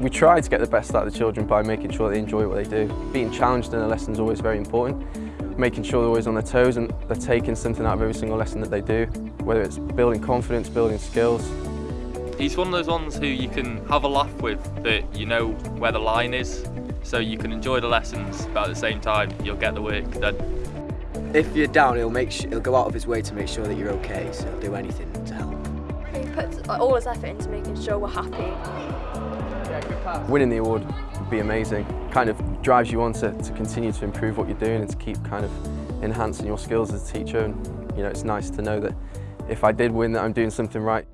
We try to get the best out of the children by making sure they enjoy what they do. Being challenged in a lesson is always very important. Making sure they're always on their toes and they're taking something out of every single lesson that they do, whether it's building confidence, building skills. He's one of those ones who you can have a laugh with, but you know where the line is, so you can enjoy the lessons, but at the same time, you'll get the work done. If you're down, he'll make he'll go out of his way to make sure that you're okay, so he'll do anything to help. He puts all his effort into making sure we're happy. Winning the award would be amazing. Kind of drives you on to, to continue to improve what you're doing and to keep kind of enhancing your skills as a teacher. And, you know, it's nice to know that if I did win that I'm doing something right.